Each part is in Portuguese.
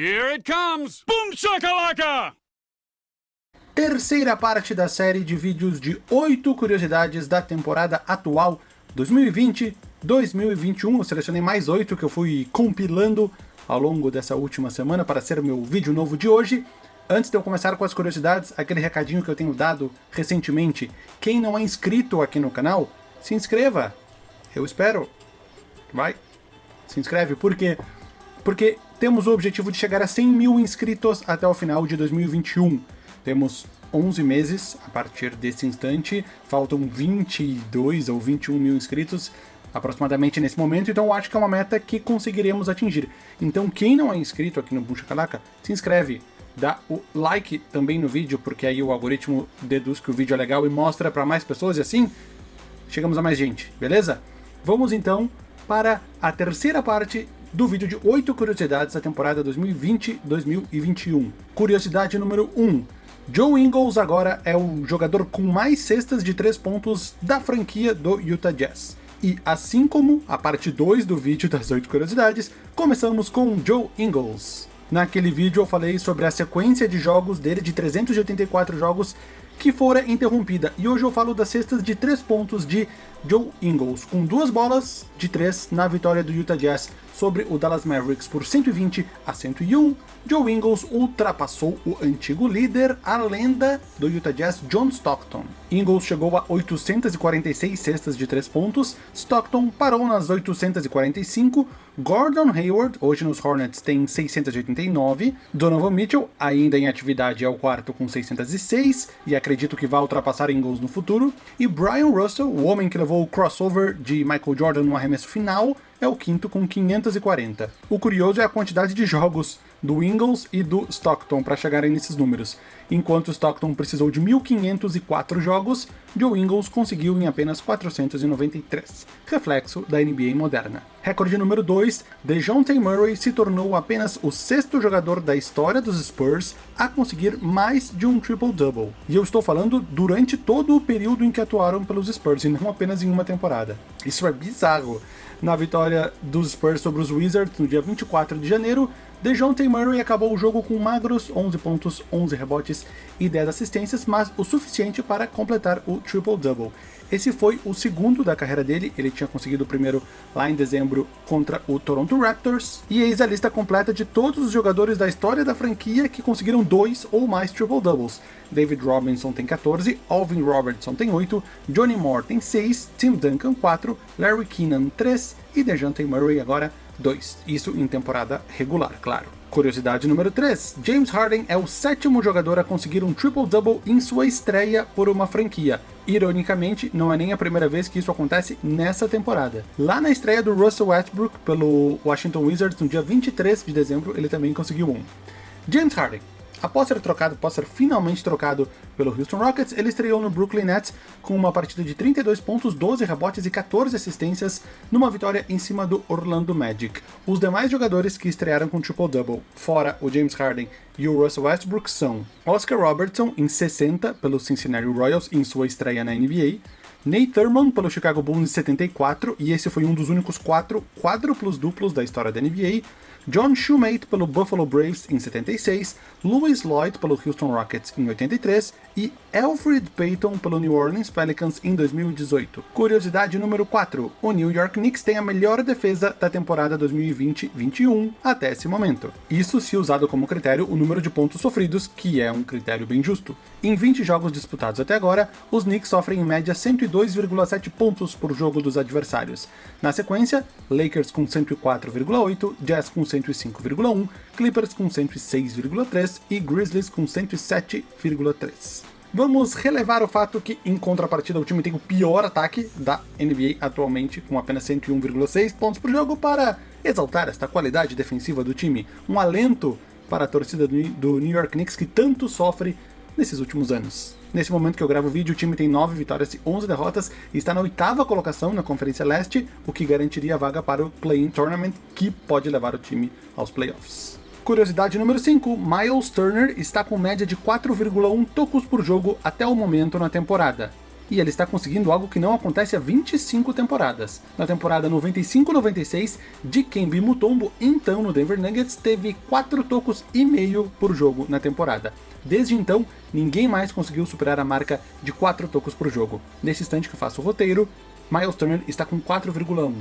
Here it comes! Boom shakalaka! Terceira parte da série de vídeos de 8 curiosidades da temporada atual 2020-2021. Eu selecionei mais 8 que eu fui compilando ao longo dessa última semana para ser meu vídeo novo de hoje. Antes de eu começar com as curiosidades, aquele recadinho que eu tenho dado recentemente. Quem não é inscrito aqui no canal, se inscreva. Eu espero. Vai. Se inscreve. Por quê? Porque temos o objetivo de chegar a 100 mil inscritos até o final de 2021. Temos 11 meses a partir desse instante, faltam 22 ou 21 mil inscritos aproximadamente nesse momento, então eu acho que é uma meta que conseguiremos atingir. Então quem não é inscrito aqui no Bucha Calaca, se inscreve, dá o like também no vídeo, porque aí o algoritmo deduz que o vídeo é legal e mostra para mais pessoas, e assim chegamos a mais gente, beleza? Vamos então para a terceira parte do vídeo de 8 curiosidades da temporada 2020-2021. Curiosidade número 1. Joe Ingles agora é o jogador com mais cestas de 3 pontos da franquia do Utah Jazz. E assim como a parte 2 do vídeo das 8 curiosidades, começamos com Joe Ingles. Naquele vídeo eu falei sobre a sequência de jogos dele, de 384 jogos, que fora interrompida. E hoje eu falo das cestas de 3 pontos de Joe Ingles, com duas bolas de 3 na vitória do Utah Jazz sobre o Dallas Mavericks por 120 a 101, Joe Ingles ultrapassou o antigo líder, a lenda do Utah Jazz, John Stockton. Ingles chegou a 846 cestas de 3 pontos, Stockton parou nas 845, Gordon Hayward, hoje nos Hornets, tem 689, Donovan Mitchell, ainda em atividade, é o quarto com 606, e acredito que vai ultrapassar Ingles no futuro, e Brian Russell, o homem que levou o crossover de Michael Jordan no arremesso final, é o quinto com 540. O curioso é a quantidade de jogos do Ingles e do Stockton para chegarem nesses números. Enquanto Stockton precisou de 1.504 jogos, Joe Ingles conseguiu em apenas 493, reflexo da NBA moderna. Recorde número 2, DeJounte Murray se tornou apenas o sexto jogador da história dos Spurs a conseguir mais de um triple-double. E eu estou falando durante todo o período em que atuaram pelos Spurs, e não apenas em uma temporada. Isso é bizarro na vitória dos Spurs sobre os Wizards no dia 24 de janeiro, DeJounte Murray acabou o jogo com magros 11 pontos, 11 rebotes e 10 assistências, mas o suficiente para completar o triple-double. Esse foi o segundo da carreira dele, ele tinha conseguido o primeiro lá em dezembro contra o Toronto Raptors. E eis a lista completa de todos os jogadores da história da franquia que conseguiram dois ou mais triple-doubles. David Robinson tem 14, Alvin Robertson tem 8, Johnny Moore tem 6, Tim Duncan 4, Larry Keenan 3 e DeJounte Murray agora 2. Isso em temporada regular, claro. Curiosidade número 3. James Harden é o sétimo jogador a conseguir um triple-double em sua estreia por uma franquia. Ironicamente, não é nem a primeira vez que isso acontece nessa temporada. Lá na estreia do Russell Westbrook pelo Washington Wizards no dia 23 de dezembro, ele também conseguiu um. James Harden Após ser trocado, após ser finalmente trocado pelo Houston Rockets, ele estreou no Brooklyn Nets com uma partida de 32 pontos, 12 rebotes e 14 assistências numa vitória em cima do Orlando Magic. Os demais jogadores que estrearam com triple-double, fora o James Harden e o Russell Westbrook, são Oscar Robertson em 60 pelo Cincinnati Royals em sua estreia na NBA, Nate Thurmond pelo Chicago Bulls em 74, e esse foi um dos únicos quatro quádruplos duplos da história da NBA, John Shumate pelo Buffalo Braves em 76, Louis Lloyd pelo Houston Rockets em 83 e Alfred Payton pelo New Orleans Pelicans em 2018. Curiosidade número 4. O New York Knicks tem a melhor defesa da temporada 2020-21 até esse momento. Isso se usado como critério o número de pontos sofridos, que é um critério bem justo. Em 20 jogos disputados até agora, os Knicks sofrem em média 102,7 pontos por jogo dos adversários. Na sequência, Lakers com 104,8, Jazz com 105,1, Clippers com 106,3 e Grizzlies com 107,3. Vamos relevar o fato que, em contrapartida, o time tem o pior ataque da NBA atualmente, com apenas 101,6 pontos por jogo, para exaltar esta qualidade defensiva do time. Um alento para a torcida do New York Knicks que tanto sofre nesses últimos anos. Nesse momento que eu gravo o vídeo, o time tem 9 vitórias e 11 derrotas e está na oitava colocação na Conferência Leste, o que garantiria a vaga para o Play-In Tournament, que pode levar o time aos playoffs. Curiosidade número 5, Miles Turner está com média de 4,1 tocos por jogo até o momento na temporada. E ele está conseguindo algo que não acontece há 25 temporadas. Na temporada 95-96, Dikembe Mutombo, então no Denver Nuggets, teve 4 tocos e meio por jogo na temporada. Desde então, ninguém mais conseguiu superar a marca de 4 tocos por jogo. Nesse instante que eu faço o roteiro, Miles Turner está com 4,1.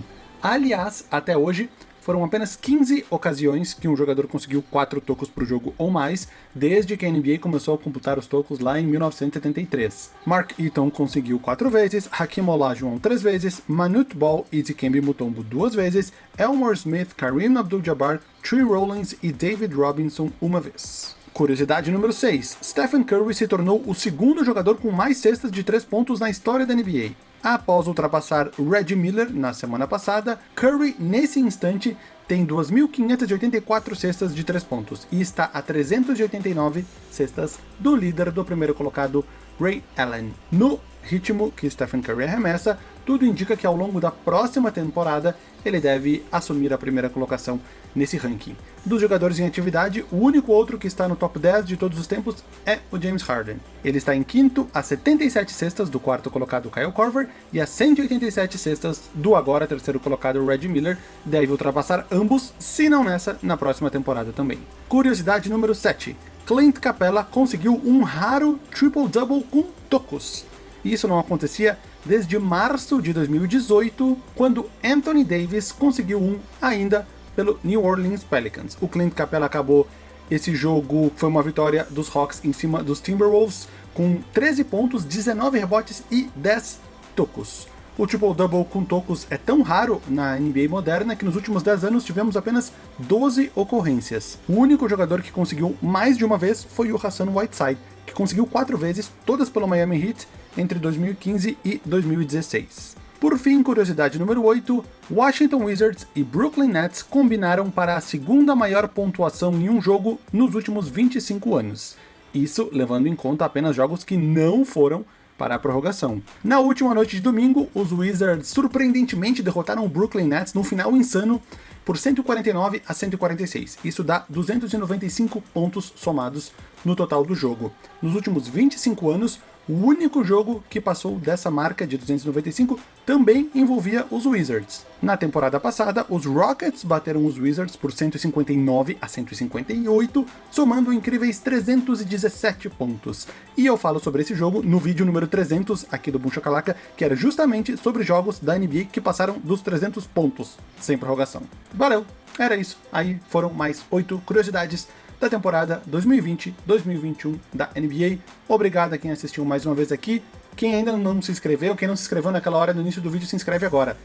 Aliás, até hoje, foram apenas 15 ocasiões que um jogador conseguiu 4 tocos por jogo ou mais, desde que a NBA começou a computar os tocos lá em 1973. Mark Eaton conseguiu 4 vezes, Hakim Olajuwon 3 vezes, Manute Ball e Dikembe Mutombo 2 vezes, Elmore Smith, Kareem Abdul-Jabbar, Tree Rollins e David Robinson uma vez. Curiosidade número 6. Stephen Curry se tornou o segundo jogador com mais cestas de 3 pontos na história da NBA. Após ultrapassar Reggie Miller na semana passada, Curry, nesse instante, tem 2.584 cestas de 3 pontos e está a 389 cestas do líder do primeiro colocado, Ray Allen. No ritmo que Stephen Curry arremessa, tudo indica que ao longo da próxima temporada ele deve assumir a primeira colocação nesse ranking. Dos jogadores em atividade, o único outro que está no top 10 de todos os tempos é o James Harden. Ele está em quinto, a 77 cestas do quarto colocado Kyle Korver e a 187 cestas do agora terceiro colocado Reggie Miller, deve ultrapassar ambos, se não nessa, na próxima temporada também. Curiosidade número 7. Clint Capella conseguiu um raro triple-double com tocos. Isso não acontecia desde março de 2018, quando Anthony Davis conseguiu um ainda pelo New Orleans Pelicans. O Clint Capella acabou esse jogo, foi uma vitória dos Hawks em cima dos Timberwolves, com 13 pontos, 19 rebotes e 10 tocos. O triple-double com tocos é tão raro na NBA moderna que nos últimos 10 anos tivemos apenas 12 ocorrências. O único jogador que conseguiu mais de uma vez foi o Hassan Whiteside, que conseguiu 4 vezes, todas pelo Miami Heat, entre 2015 e 2016. Por fim, curiosidade número 8, Washington Wizards e Brooklyn Nets combinaram para a segunda maior pontuação em um jogo nos últimos 25 anos. Isso levando em conta apenas jogos que não foram para a prorrogação. Na última noite de domingo, os Wizards surpreendentemente derrotaram o Brooklyn Nets num final insano por 149 a 146. Isso dá 295 pontos somados no total do jogo. Nos últimos 25 anos, o único jogo que passou dessa marca de 295 também envolvia os Wizards. Na temporada passada, os Rockets bateram os Wizards por 159 a 158, somando incríveis 317 pontos. E eu falo sobre esse jogo no vídeo número 300 aqui do Boom Chacalaca, que era justamente sobre jogos da NBA que passaram dos 300 pontos, sem prorrogação. Valeu, era isso. Aí foram mais 8 curiosidades da temporada 2020-2021 da NBA. Obrigado a quem assistiu mais uma vez aqui. Quem ainda não se inscreveu, quem não se inscreveu naquela hora no início do vídeo, se inscreve agora.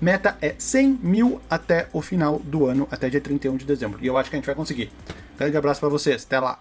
Meta é 100 mil até o final do ano, até dia 31 de dezembro. E eu acho que a gente vai conseguir. Grande abraço para vocês, até lá!